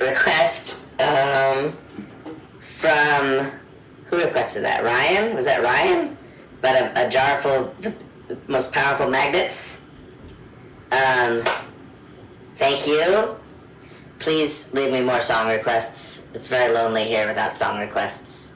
request um, from who requested that? Ryan? Was that Ryan? But a, a jar full of the most powerful magnets. Um, thank you. Please leave me more song requests. It's very lonely here without song requests.